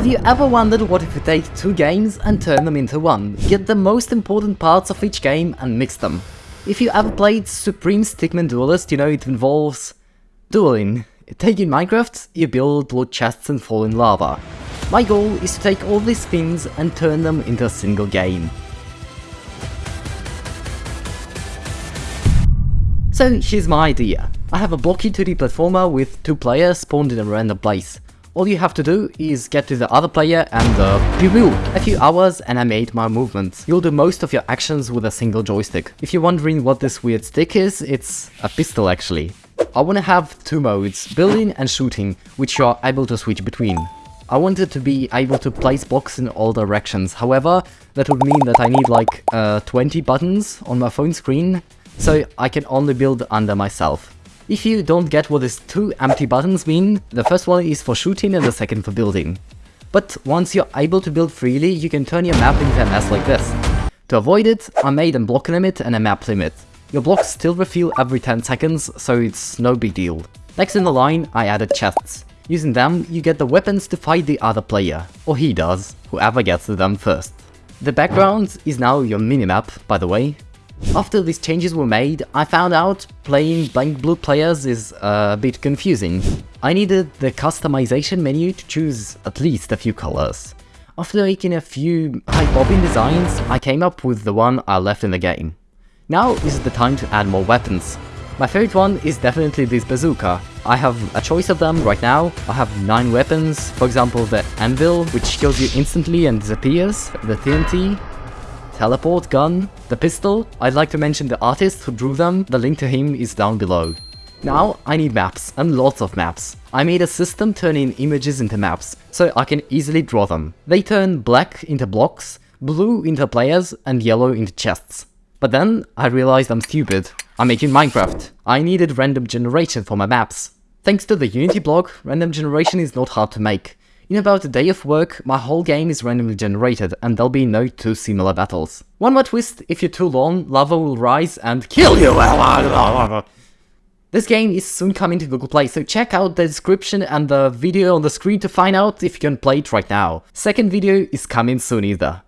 Have you ever wondered what if you take two games and turn them into one? Get the most important parts of each game and mix them. If you ever played Supreme Stickman Duelist, you know it involves dueling. Taking in Minecraft, you build loot chests and fall in lava. My goal is to take all these things and turn them into a single game. So here's my idea. I have a blocky 2D platformer with two players spawned in a random place. All you have to do is get to the other player and uh, pew. A few hours and I made my movements. You'll do most of your actions with a single joystick. If you're wondering what this weird stick is, it's a pistol actually. I want to have two modes, building and shooting, which you are able to switch between. I wanted to be able to place blocks in all directions, however, that would mean that I need like uh, 20 buttons on my phone screen so I can only build under myself. If you don't get what these two empty buttons mean, the first one is for shooting and the second for building. But once you're able to build freely, you can turn your map into a mess like this. To avoid it, I made a block limit and a map limit. Your blocks still refill every 10 seconds, so it's no big deal. Next in the line, I added chests. Using them, you get the weapons to fight the other player, or he does, whoever gets to them first. The background is now your minimap, by the way, after these changes were made, I found out playing blank blue players is a bit confusing. I needed the customization menu to choose at least a few colors. After making a few high-popping designs, I came up with the one I left in the game. Now is the time to add more weapons. My favorite one is definitely this bazooka. I have a choice of them right now. I have 9 weapons, for example the anvil, which kills you instantly and disappears, the TNT, teleport gun, the pistol, I'd like to mention the artist who drew them, the link to him is down below. Now I need maps, and lots of maps. I made a system turning images into maps, so I can easily draw them. They turn black into blocks, blue into players, and yellow into chests. But then I realized I'm stupid. I'm making Minecraft. I needed random generation for my maps. Thanks to the Unity blog, random generation is not hard to make. In about a day of work, my whole game is randomly generated, and there'll be no two similar battles. One more twist, if you're too long, lava will rise and kill you! This game is soon coming to Google Play, so check out the description and the video on the screen to find out if you can play it right now. Second video is coming soon either.